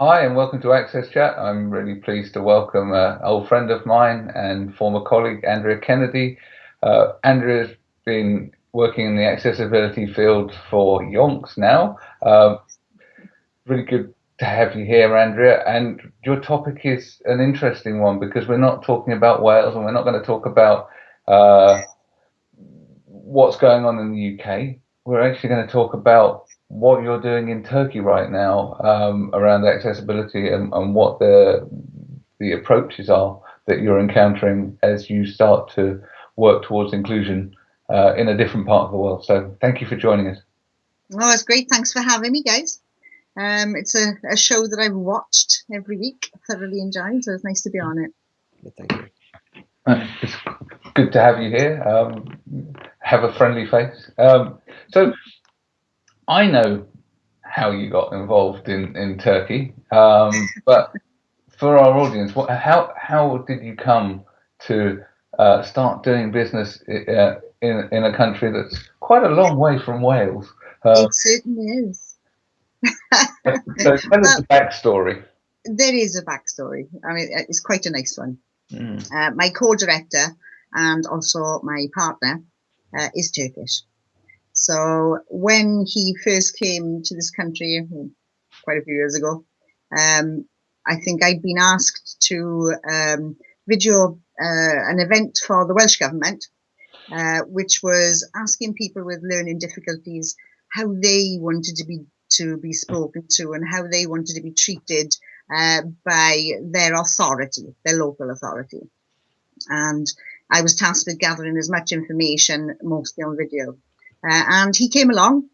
Hi, and welcome to Access Chat. I'm really pleased to welcome an old friend of mine and former colleague, Andrea Kennedy. Uh, Andrea's been working in the accessibility field for yonks now. Uh, really good to have you here, Andrea. And your topic is an interesting one because we're not talking about Wales and we're not going to talk about uh, what's going on in the UK. We're actually going to talk about what you're doing in Turkey right now um, around accessibility and, and, what the the approaches are that you're encountering as you start to work towards inclusion uh, in a different part of the world. So thank you for joining us. Oh, it's great. Thanks for having me, guys. Um, it's a, a, show that I've watched every week, thoroughly enjoyed, so it's nice to be on it. thank you. Uh, it's good to have you here. Um, have a friendly face. Um, so I know how you got involved in in Turkey, um, but for our audience, what, how how did you come to uh, start doing business uh, in in a country that's quite a long way from Wales? Uh, it certainly is. so tell us the backstory. There is a backstory. I mean, it's quite a nice one. Mm. Uh, my co-director and also my partner uh, is Turkish. So when he first came to this country quite a few years ago, um, I think I'd been asked to um, video uh, an event for the Welsh government, uh, which was asking people with learning difficulties how they wanted to be to be spoken to and how they wanted to be treated uh, by their authority, their local authority. And I was tasked with gathering as much information, mostly on video. Uh, and he came along,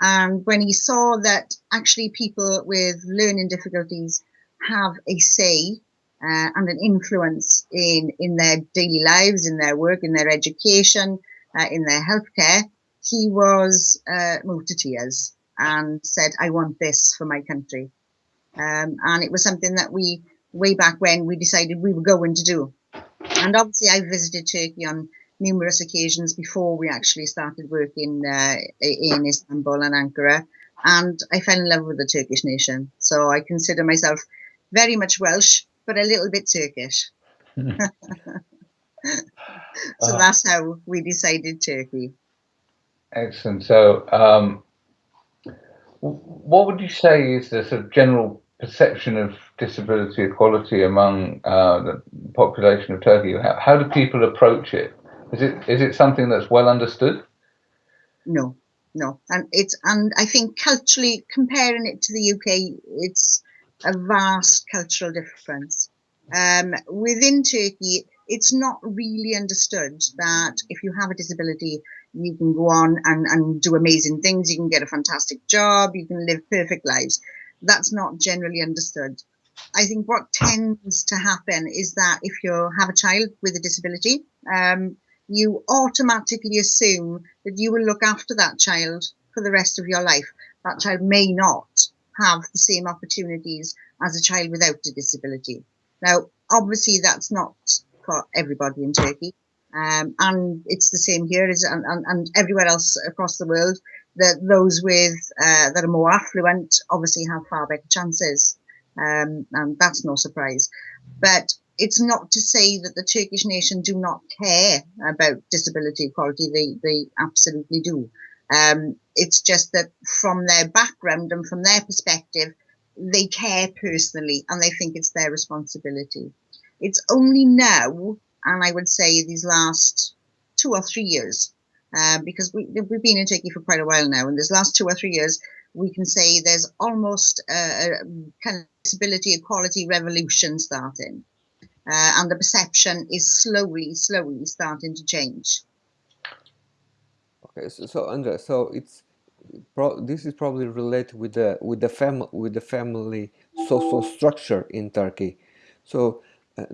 and when he saw that actually people with learning difficulties have a say uh, and an influence in in their daily lives, in their work, in their education, uh, in their healthcare, he was uh, moved to tears and said, "I want this for my country." Um, and it was something that we, way back when, we decided we were going to do. And obviously, I visited Turkey on numerous occasions before we actually started working uh, in Istanbul and Ankara. And I fell in love with the Turkish nation. So I consider myself very much Welsh, but a little bit Turkish. so uh, that's how we decided Turkey. Excellent. So, um, what would you say is the sort of general perception of disability equality among uh, the population of Turkey? How, how do people approach it? Is it is it something that's well understood? No, no, and it's and I think culturally comparing it to the UK, it's a vast cultural difference. Um, within Turkey, it's not really understood that if you have a disability, you can go on and, and do amazing things. You can get a fantastic job. You can live perfect lives. That's not generally understood. I think what tends to happen is that if you have a child with a disability, um, you automatically assume that you will look after that child for the rest of your life. That child may not have the same opportunities as a child without a disability. Now, obviously, that's not for everybody in Turkey. Um, and it's the same here as and, and, and, everywhere else across the world. That those with uh, that are more affluent obviously have far better chances, um, and that's no surprise. But it's not to say that the Turkish nation do not care about disability equality. They they absolutely do. Um, it's just that from their background and from their perspective, they care personally and they think it's their responsibility. It's only now, and I would say these last two or three years, uh, because we, we've been in Turkey for quite a while now, and this last two or three years, we can say there's almost a, kind of disability equality revolution starting uh, and the perception is slowly, slowly starting to change. Okay, so, so Andrea, so it's this is probably related with the with the family with the family social structure in Turkey. So,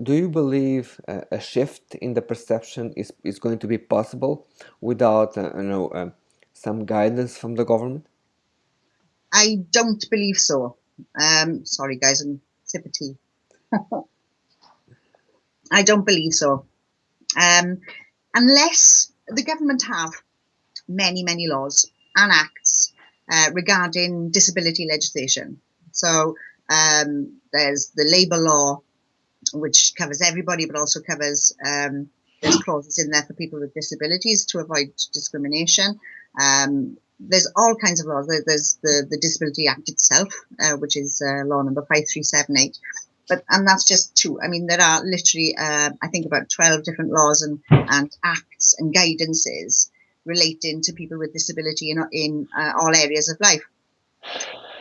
do you believe uh, a shift in the perception is is going to be possible without uh, you know some guidance from the government? I don't believe so. Um, sorry, guys, I'm sip of tea. I don't believe so. Um, unless the government have many, many laws and acts uh, regarding disability legislation. So Um, there's the labour law, which covers everybody, but also covers um, there's clauses in there for people with disabilities to avoid discrimination. Um, there's all kinds of laws. There's the, the Disability Act itself, uh, which is uh, law number 5378. But, and that's just two. I mean, there are literally, uh, I think about 12 different laws and, and acts and guidances relating to people with disability in, in uh, all areas of life.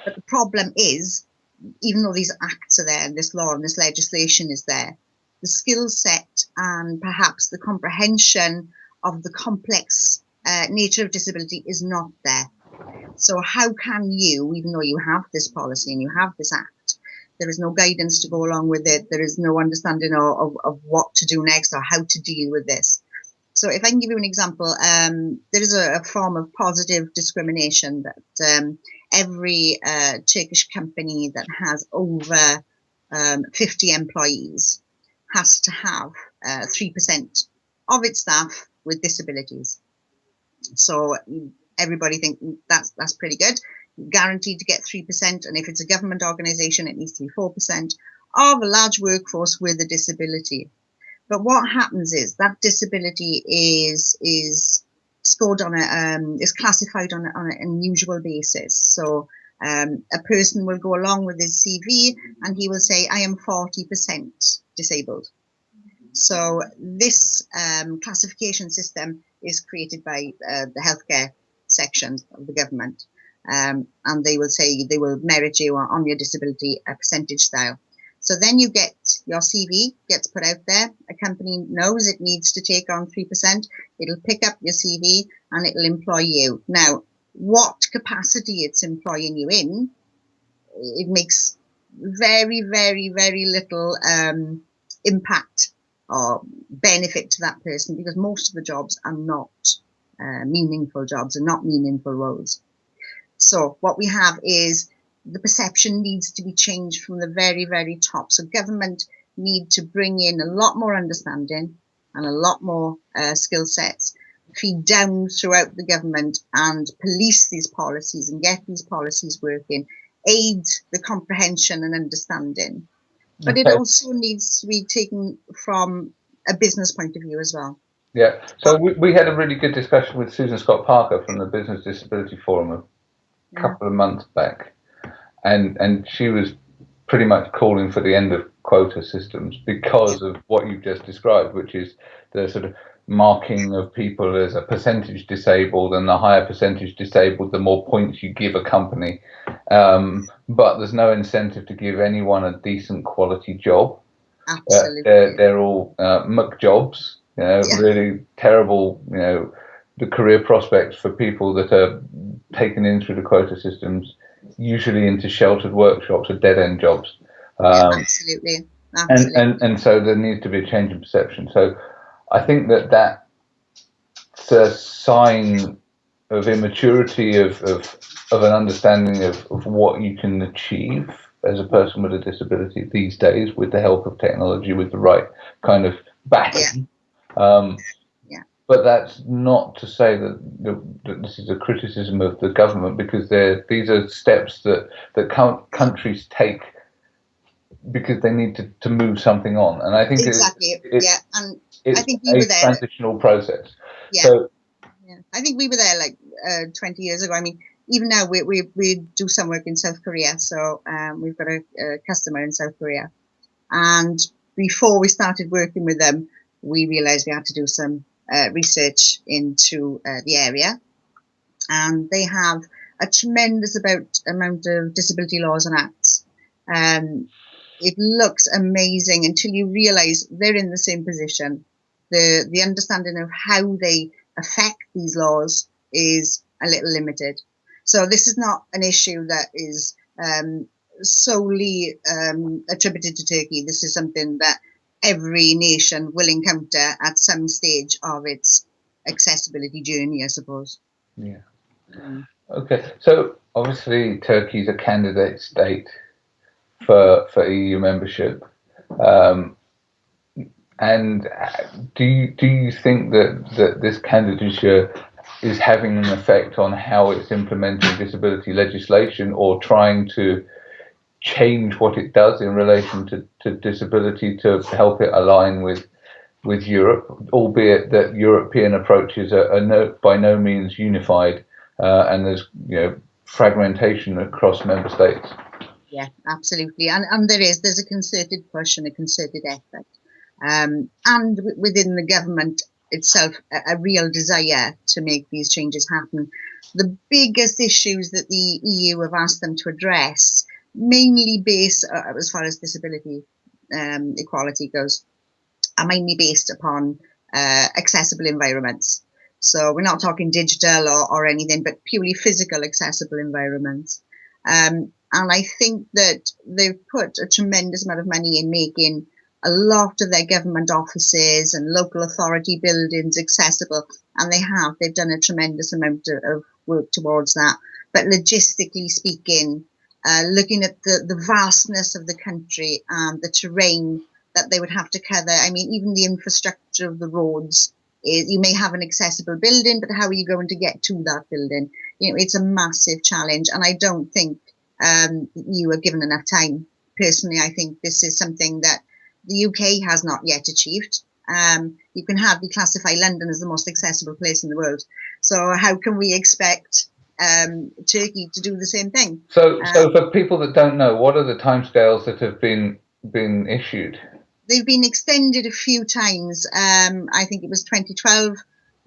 But the problem is, even though these acts are there and this law and this legislation is there, the skill set and perhaps the comprehension of the complex uh, nature of disability is not there. So how can you, even though you have this policy and you have this act, there is no guidance to go along with it. There is no understanding of, of, of what to do next or how to deal with this. So if I can give you an example, um, there is a, a, form of positive discrimination that um, every uh, Turkish company that has over um, 50 employees has to have uh, 3% of its staff with disabilities. So everybody think that's that's pretty good. Guaranteed to get 3%. And if it's a government organization, it needs to be 4% of a large workforce with a disability. But what happens is that disability is is scored on a um, is classified on, on an unusual basis. So um, a person will go along with his CV and he will say, I am 40% disabled. So this um, classification system is created by uh, the healthcare section of the government. Um, and they will say they will merit you on your disability a percentage style. So then you get your CV gets put out there. A company knows it needs to take on 3%. It'll pick up your CV and it'll employ you. Now, what capacity it's employing you in, it makes very, very, very little um, impact or benefit to that person because most of the jobs are not uh, meaningful jobs and not meaningful roles. So what we have is the perception needs to be changed from the very, very top. So government need to bring in a lot more understanding and a lot more uh, skill sets, feed down throughout the government and police these policies and get these policies working, aid the comprehension and understanding. But okay. it also needs to be taken from a business point of view as well. Yeah, so we, we had a really good discussion with Susan Scott Parker from the Business Disability Forum a couple of months back and and she was pretty much calling for the end of quota systems because of what you've just described, which is the sort of marking of people as a percentage disabled, and the higher percentage disabled, the more points you give a company. Um, but there's no incentive to give anyone a decent quality job. Absolutely. Uh, they're, they're all uh, muck jobs, you know, yeah. really terrible, you know, the career prospects for people that are taken in through the quota systems usually into sheltered workshops or dead end jobs. Um, absolutely. absolutely. And, and, and so there needs to be a change in perception. So I think that that's a sign of immaturity of, of, of an understanding of, of what you can achieve as a person with a disability these days with the help of technology, with the right kind of backing. Yeah. Um, but that's not to say that, that, this is a criticism of the government because these are steps that that countries take because they need to, to move something on. And I think exactly, it's, yeah, and I think we were there. transitional process. Yeah, so, yeah. I think we were there like uh, 20 years ago. I mean, even now we, we, we do some work in South Korea. So um, we've got a, a customer in South Korea. And before we started working with them, we realized we had to do some uh, research into uh, the area. And they have a tremendous about amount of disability laws and acts. Um, it looks amazing until you realize they're in the same position. The, the understanding of how they affect these laws is a little limited. So this is not an issue that is um, solely um, attributed to Turkey. This is something that every nation will encounter at some stage of its accessibility journey, I suppose. Yeah. Mm. Okay, so obviously Turkey is a candidate state for for EU membership, um, and do you do you think that that this candidature is having an effect on how it's implementing disability legislation or trying to change what it does in relation to, to disability to help it align with with Europe, albeit that European approaches are, are no, by no means unified, uh, and there's you know fragmentation across member states. Yeah, absolutely, and and there is there's a concerted push and a concerted effort, um, and within the government itself, a, a real desire to make these changes happen. The biggest issues that the EU have asked them to address, mainly based uh, as far as disability um, equality goes, are mainly based upon uh, accessible environments. So we're not talking digital or, or anything, but purely physical accessible environments. Um, and I think that they've put a tremendous amount of money in making a lot of their government offices and local authority buildings accessible. And they have, they've done a tremendous amount of work towards that. But logistically speaking, uh, looking at the, the vastness of the country and the terrain that they would have to cover. I mean, even the infrastructure of the roads is, you may have an accessible building, but how are you going to get to that building? You know, it's a massive challenge. And I don't think um, you are given enough time. Personally, I think this is something that the UK has not yet achieved. Um, you can hardly classify London as the most accessible place in the world. So how can we expect um, Turkey to do the same thing? So, so um, for people that don't know, what are the timescales that have been been issued? they've been extended a few times. Um, I think it was 2012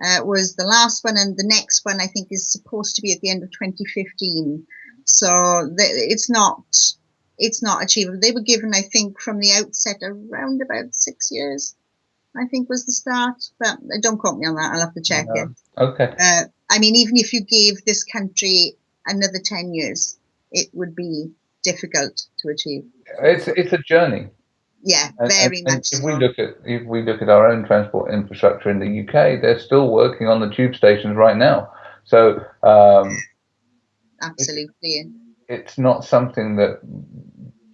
uh, was the last one, and the next one I think is supposed to be at the end of 2015. So it's not it's not achievable. They were given, I think, from the outset around about six years. I think was the start, but don't quote me on that. I'll have to check no. it. Okay. Uh, I mean, even if you gave this country another 10 years, it would be difficult to achieve. It's it's a journey. Yeah, very and, and much. If so. we look at if we look at our own transport infrastructure in the UK, they're still working on the tube stations right now. So um, absolutely, it's, it's not something that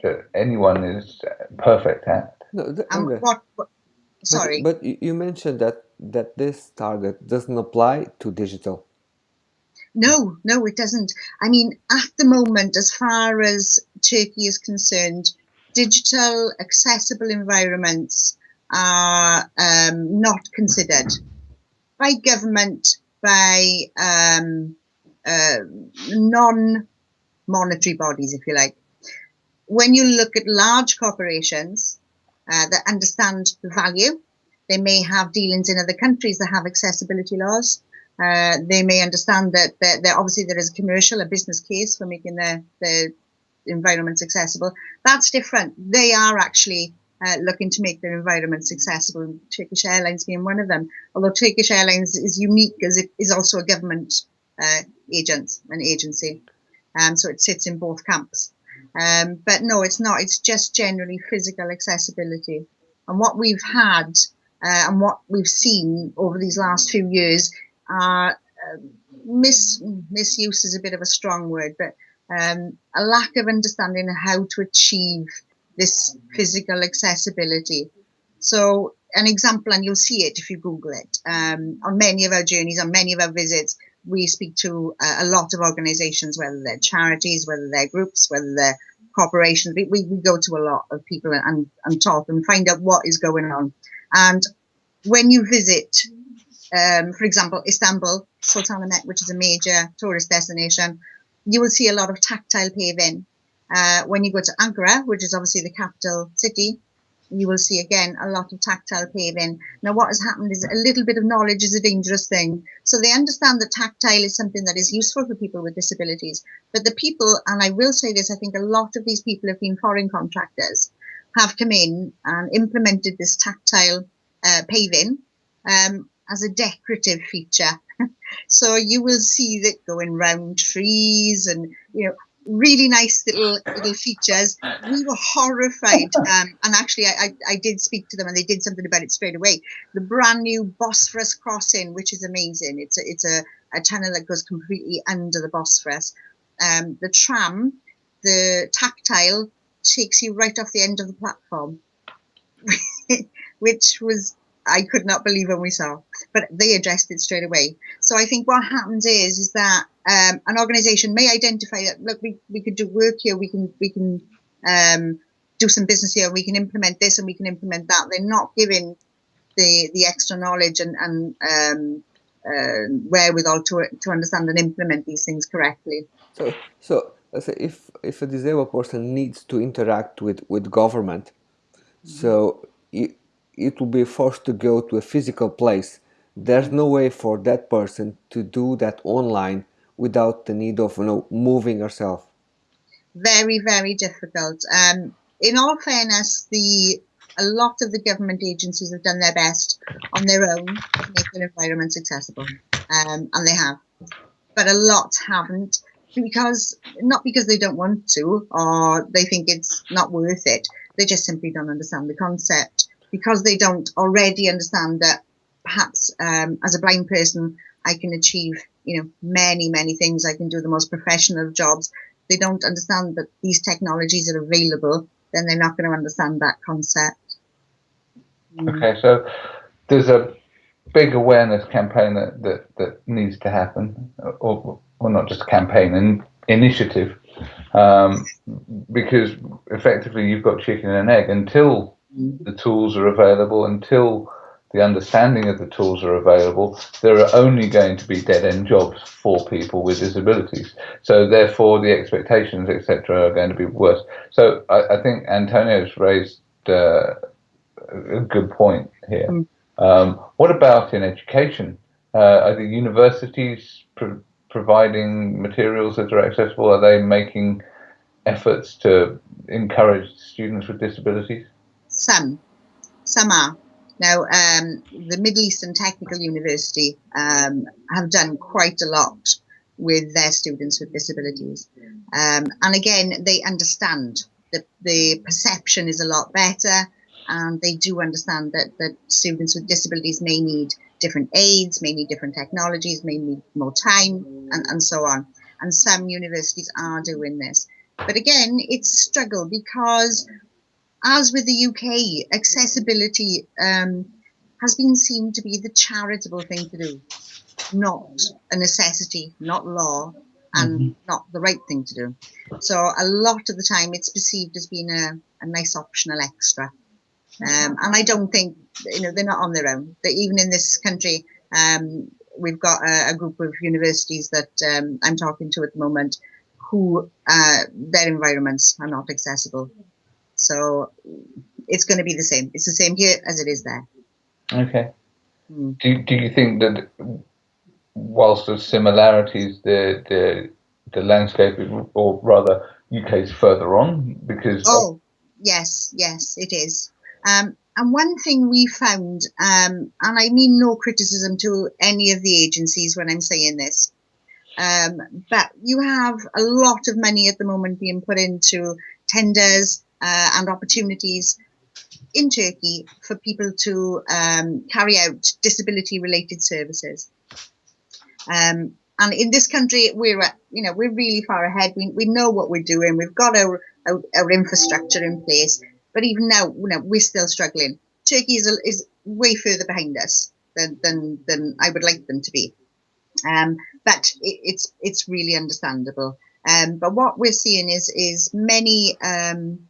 that anyone is perfect at. No, the, um, what, what, sorry, but, but you mentioned that that this target doesn't apply to digital. No, no, it doesn't. I mean, at the moment, as far as Turkey is concerned, digital accessible environments are um, not considered by government, by um, uh, non-monetary bodies, if you like. When you look at large corporations uh, that understand the value, they may have dealings in other countries that have accessibility laws. Uh, they may understand that, that, that, obviously there is a commercial, a business case for making the, the environments accessible. That's different. They are actually uh, looking to make their environments accessible, Turkish Airlines being one of them. Although Turkish Airlines is unique as it is also a government uh, agent, an agency. Um, so it sits in both camps. Um, but no, it's not. It's just generally physical accessibility. And what we've had uh, and what we've seen over these last few years are uh, mis misuse is a bit of a strong word, but um, a lack of understanding of how to achieve this physical accessibility. So an example, and you'll see it if you Google it, um, on many of our journeys, on many of our visits, we speak to a, a lot of organizations, whether they're charities, whether they're groups, whether they're corporations. We, we, we go to a lot of people and, and talk and find out what is going on. And when you visit, um, for example, Istanbul, Sultanahmet, which is a major tourist destination, you will see a lot of tactile paving. Uh, when you go to Ankara, which is obviously the capital city, you will see again a lot of tactile paving. Now, what has happened is a little bit of knowledge is a dangerous thing. So they understand that tactile is something that is useful for people with disabilities. But the people, and I will say this, I think a lot of these people have been foreign contractors, have come in and implemented this tactile uh, paving um, as a decorative feature so you will see that going round trees and, you know, really nice little little features. We were horrified, um, and actually, I, I, I, did speak to them, and they did something about it straight away. The brand new Bosphorus crossing, which is amazing. It's a it's a, a tunnel that goes completely under the Bosphorus. Um, the tram, the tactile, takes you right off the end of the platform, which was I could not believe when we saw, but they addressed it straight away. So I think what happens is is that um, an organisation may identify that look, we, we could do work here, we can we can um, do some business here. We can implement this and we can implement that. They're not giving the the extra knowledge and and um, uh, wherewithal to to understand and implement these things correctly. So so if if a disabled person needs to interact with with government, mm-hmm. so it, it will be forced to go to a physical place. There's no way for that person to do that online without the need of you know moving herself. Very very difficult. Um, in all fairness, the a lot of the government agencies have done their best on their own to make their environments accessible, um, and they have. But a lot haven't because not because they don't want to or they think it's not worth it. They just simply don't understand the concept because they don't already understand that perhaps um, as a blind person I can achieve you know many many things. I can do the most professional jobs. They don't understand that these technologies are available. Then they're not going to understand that concept. Mm. Okay, so there's a big awareness campaign that, that, that needs to happen, or well, not just a campaign, an initiative, um, because effectively you've got chicken and egg until. The tools are available, until the understanding of the tools are available, there are only going to be dead end jobs for people with disabilities. So therefore, the expectations, etc., are going to be worse. So I, I think Antonio's raised uh, a good point here. Mm. Um, what about in education? Uh, are the universities pro providing materials that are accessible? Are they making efforts to encourage students with disabilities? Some, some are. Now, um, the Middle Eastern Technical University um, have done quite a lot with their students with disabilities. Um, and again, they understand that the perception is a lot better and they do understand that, that students with disabilities may need different aids, may need different technologies, may need more time, and, and so on. And some universities are doing this. But again, it's a struggle because, as with the UK, accessibility um, has been seen to be the charitable thing to do, not a necessity, not law, and mm-hmm. not the right thing to do. So a lot of the time, it's perceived as being a, a nice optional extra. Um, and I don't think, you know, they're not on their own. That even in this country, um, we've got a, a, group of universities that um, I'm talking to at the moment who uh, their environments are not accessible. So it's going to be the same. It's the same here as it is there. Okay. Hmm. Do, do you think that whilst there's similarities, the, the, the landscape, or rather, UK is further on because. Oh, yes, yes, it is. Um, and one thing we found, um, and I mean no criticism to any of the agencies when I'm saying this, um, but you have a lot of money at the moment being put into tenders uh, and opportunities in Turkey for people to um, carry out disability related services. Um, and in this country, we're you know we're really far ahead. We, we know what we're doing. We've got our, our, our infrastructure in place. But even now, you know, we're still struggling. Turkey is, is way further behind us than, than, than I would like them to be. Um, but it, it's it's really understandable. Um, but what we're seeing is is many um,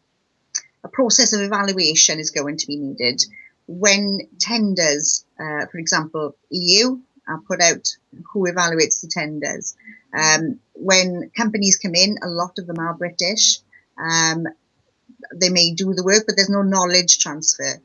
process of evaluation is going to be needed when tenders, uh, for example, EU are put out who evaluates the tenders. Um, when companies come in, a lot of them are British. Um, they may do the work, but there's no knowledge transfer.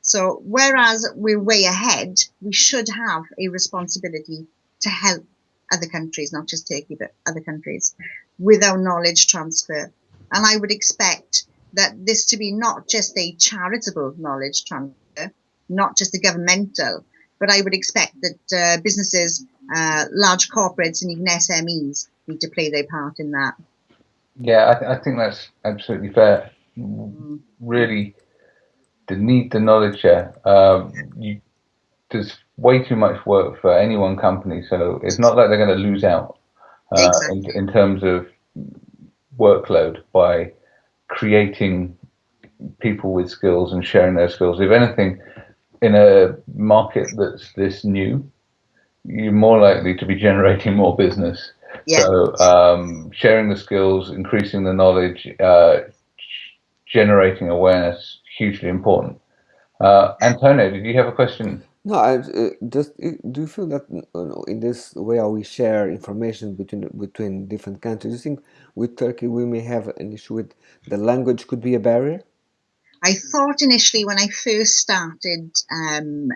So whereas we're way ahead, we should have a responsibility to help other countries, not just Turkey, but other countries with our knowledge transfer. And I would expect that this to be not just a charitable knowledge transfer, not just a governmental, but I would expect that uh, businesses, uh, large corporates, and even SMEs need to play their part in that. Yeah, I, th I think that's absolutely fair really the need the knowledge share. Um, you, there's way too much work for any one company, so it's not like they're going to lose out uh, exactly. in, in terms of workload by creating people with skills and sharing their skills. If anything, in a market that's this new, you're more likely to be generating more business. Yeah. So um, sharing the skills, increasing the knowledge, uh, generating awareness hugely important. Uh, Antonio, did you have a question? No, I uh, just uh, do you feel that uh, in this way how we share information between between different countries, do you think with Turkey we may have an issue with the language could be a barrier? I thought initially when I first started um,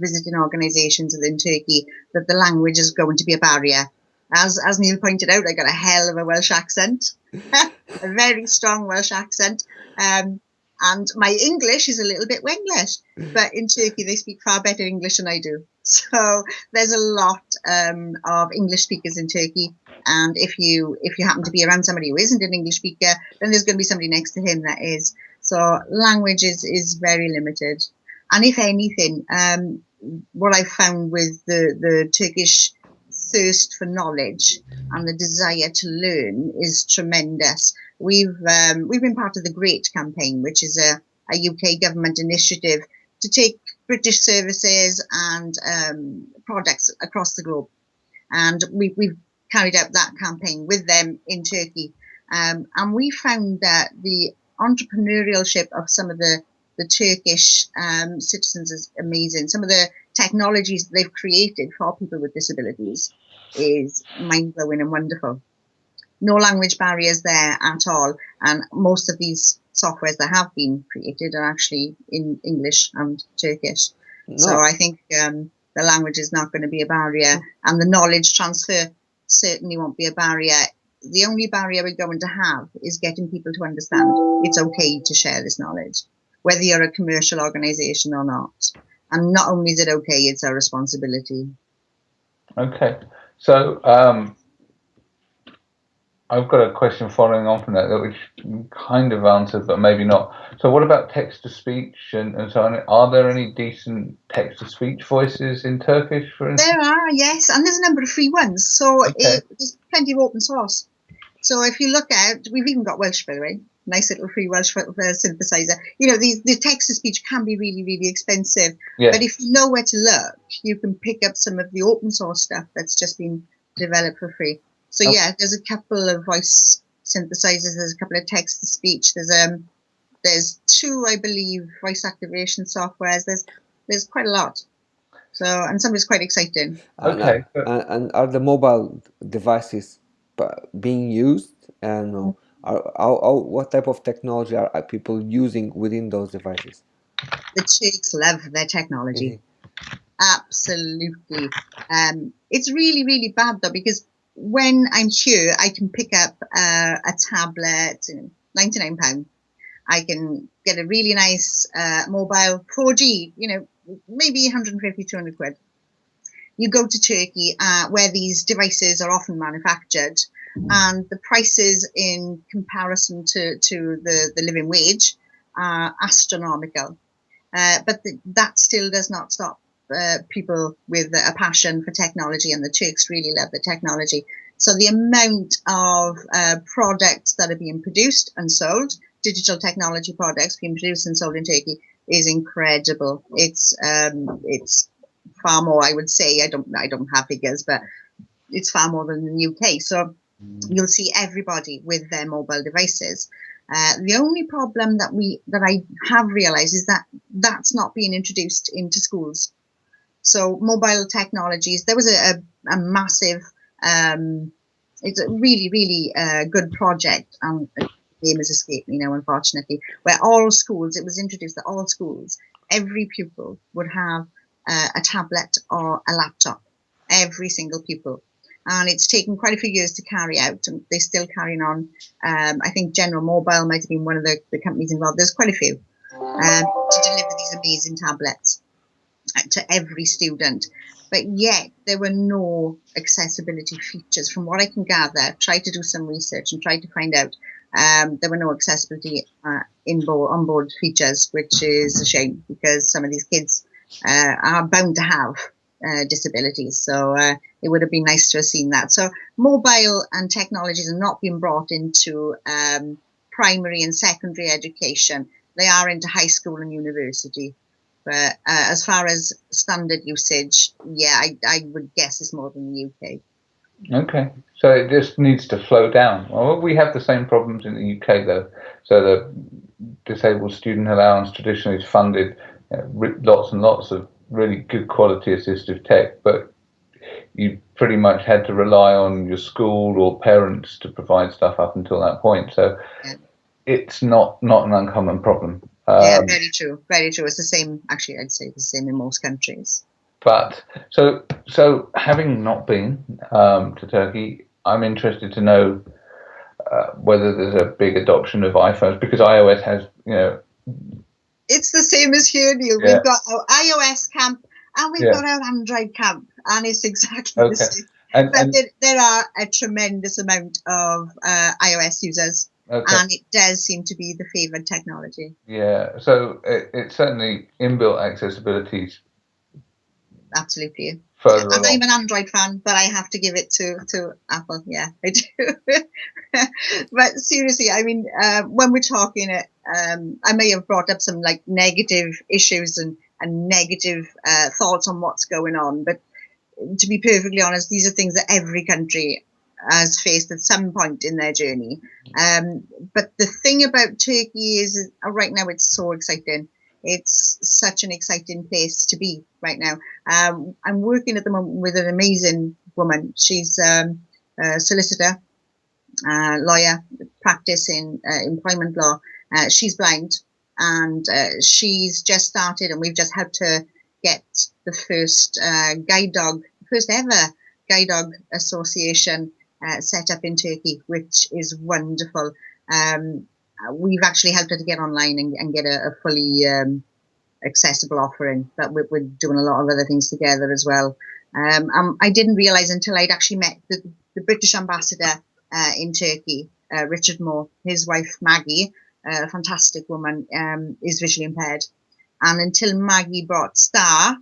visiting organisations within Turkey that the language is going to be a barrier. As as Neil pointed out, I got a hell of a Welsh accent, a very strong Welsh accent. Um, and my English is a little bit Wenglish, but in Turkey they speak far better English than I do. So there's a lot um, of English speakers in Turkey, and if you if you happen to be around somebody who isn't an English speaker, then there's going to be somebody next to him that is. So language is is very limited, and if anything, um, what I've found with the the Turkish thirst for knowledge and the desire to learn is tremendous. We've um, we've been part of the Great campaign, which is a, a UK government initiative to take British services and um, products across the globe, and we, we've carried out that campaign with them in Turkey, um, and we found that the entrepreneurship of some of the the Turkish um, citizens is amazing. Some of the technologies they've created for people with disabilities is mind blowing and wonderful no language barriers there at all. And most of these softwares that have been created are actually in English and Turkish. No. So I think um, the language is not going to be a barrier, and the knowledge transfer certainly won't be a barrier. The only barrier we're going to have is getting people to understand it's okay to share this knowledge, whether you're a commercial organization or not. And not only is it okay, it's our responsibility. Okay. So um, I've got a question following on from that, that which kind of answered, but maybe not. So, what about text to speech and, and so on? Are there any decent text to speech voices in Turkish, for instance? There are, yes, and there's a number of free ones. So, okay. it, there's plenty of open source. So, if you look at, we've even got Welsh, by the way, nice little free Welsh synthesizer. You know, the, the text to speech can be really, really expensive. Yeah. But if you know where to look, you can pick up some of the open source stuff that's just been developed for free. So yeah, there's a couple of voice synthesizers. There's a couple of text to speech. There's um, there's two, I believe, voice activation softwares. There's there's quite a lot. So and some is quite exciting. Okay. And, and are the mobile devices being used? And uh, are, are, are, what type of technology are, people using within those devices? The Turks love their technology. Mm -hmm. Absolutely. Um, it's really, really bad though because when I'm here, I can pick up uh, a tablet, ninety-nine pound. I can get a really nice uh, mobile 4G, you know, maybe 150, 200 quid. You go to Turkey, uh, where these devices are often manufactured, and the prices in comparison to, to the, the living wage are astronomical. Uh, but the, that still does not stop uh, people with a passion for technology, and the Turks really love the technology. So the amount of uh, products that are being produced and sold, digital technology products being produced and sold in Turkey, is incredible. It's um, it's far more, I would say. I don't I don't have figures, but it's far more than the UK. So you'll see everybody with their mobile devices. Uh, the only problem that we that I have realised is that that's not being introduced into schools. So mobile technologies, there was a, a, a massive, um, it's a really, really uh, good project. And the name has escaped me now, unfortunately, where all schools, it was introduced that all schools, every pupil would have uh, a tablet or a laptop, every single pupil. And it's taken quite a few years to carry out, and they're still carrying on. Um, I think General Mobile might have been one of the, the companies involved. There's quite a few um, to deliver these amazing tablets to every student. But yet there were no accessibility features. From what I can gather, try to do some research and try to find out. Um, there were no accessibility uh, inboard onboard features, which is a shame because some of these kids uh, are bound to have uh, disabilities. So uh, it would have been nice to have seen that. So mobile and technologies are not being brought into um, primary and secondary education. They are into high school and university. But uh, as far as standard usage, yeah, I, I would guess it's more than the UK. Okay, so it just needs to flow down. Well, we have the same problems in the UK though. So the disabled student allowance traditionally has funded you know, lots and lots of really good quality assistive tech, but you pretty much had to rely on your school or parents to provide stuff up until that point. So yeah. it's not not an uncommon problem. Um, yeah, very true. Very true. It's the same. Actually, I'd say the same in most countries. But so so having not been um, to Turkey, I'm interested to know uh, whether there's a big adoption of iPhones because iOS has you know. It's the same as here, Neil. Yeah. We've got our iOS camp and we've yeah. got our Android camp, and it's exactly okay. the same. And, but and, there, there, are a tremendous amount of uh, iOS users Okay. And it does seem to be the favoured technology. Yeah, so it, it's certainly inbuilt accessibility. Absolutely. I'm an Android fan, but I have to give it to, to Apple. Yeah, I do. but seriously, I mean, uh, when we're talking, it, um, I may have brought up some like negative issues and, and negative uh, thoughts on what's going on, but to be perfectly honest, these are things that every country has faced at some point in their journey. Um, but the thing about Turkey is uh, right now it's so exciting. It's such an exciting place to be right now. Um, I'm working at the moment with an amazing woman. She's um, a solicitor, uh, lawyer, practice in uh, employment law. Uh, she's blind and uh, she's just started and we've just helped her get the first uh, guide dog, first ever guide dog association uh, set up in Turkey, which is wonderful. Um, we've actually helped her to get online and, and get a, a fully um, accessible offering. But we're, we're, doing a lot of other things together as well. Um, um I didn't realize until I'd actually met the, the British ambassador uh, in Turkey, uh, Richard Moore, his wife Maggie, a fantastic woman, um, is visually impaired. And until Maggie brought Star,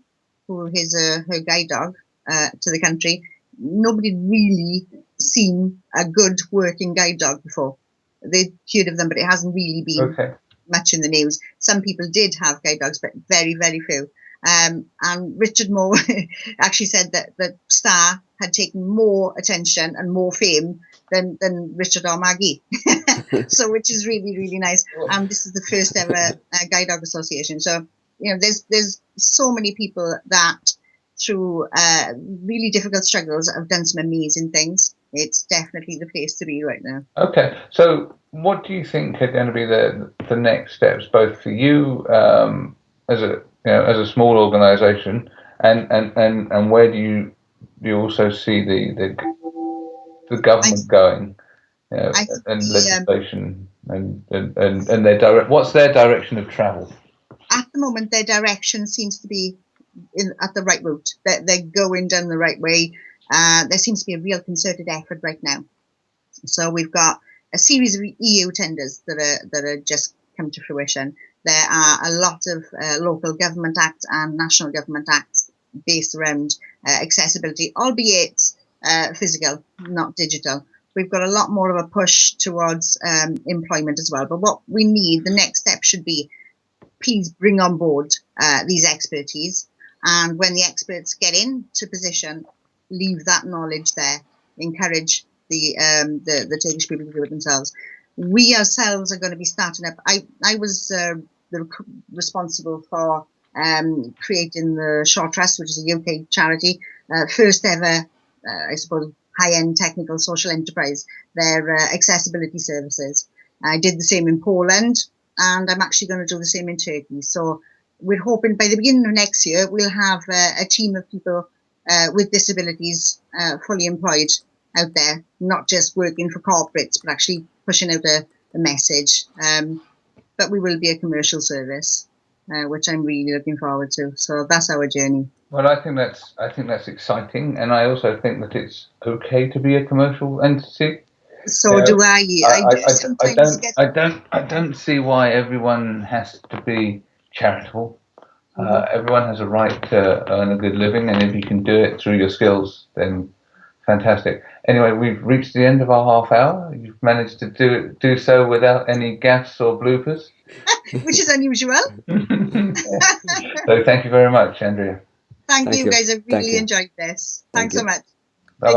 who is uh, her guide dog, uh, to the country, nobody really seen a good working guide dog before. They'd heard of them, but it hasn't really been okay. much in the news. Some people did have guide dogs, but very, very few. Um, and Richard Moore actually said that that Star had taken more attention and more fame than, than Richard or Maggie. so, which is really, really nice. And um, this is the first ever uh, guide dog association. So, you know, there's there's so many people that through uh, really difficult struggles have done some amazing things it's definitely the place to be right now. Okay, so what do you think are going to be the the next steps, both for you um, as a you know as a small organisation, and, and, and, and where do you do you also see the the, the government I, going, you know, and the, legislation um, and, and, and and their direct what's their direction of travel? At the moment, their direction seems to be in, at the right route. They're, they're going down the right way. Uh, there seems to be a real concerted effort right now. So we've got a series of EU tenders that are that are just come to fruition. There are a lot of uh, local government acts and national government acts based around uh, accessibility, albeit uh, physical, not digital. We've got a lot more of a push towards um, employment as well. But what we need, the next step should be, please bring on board uh, these expertise. And when the experts get into position, leave that knowledge there, encourage the um, the, the Turkish people to do it themselves. We ourselves are going to be starting up. I I was uh, the, responsible for um, creating the Shaw Trust, which is a UK charity, uh, first ever, uh, I suppose, high-end technical social enterprise. Their uh, accessibility services. I did the same in Poland, and I'm actually going to do the same in Turkey. So we're hoping by the beginning of next year we'll have uh, a team of people uh, with disabilities uh, fully employed out there, not just working for corporates, but actually pushing out a, a message. Um, but we will be a commercial service, uh, which I'm really looking forward to. So that's our journey. Well, I think that's I think that's exciting, and I also think that it's okay to be a commercial entity. So you do I. I, I, I, I don't. Get... I don't. I don't see why everyone has to be charitable. Uh, everyone has a right to earn a good living, and if you can do it through your skills, then fantastic. Anyway, we've reached the end of our half hour. You've managed to do do so without any gaffes or bloopers, which is unusual. so, thank you very much, Andrea. Thank, thank you, you, guys. I really enjoyed this. Thanks so much.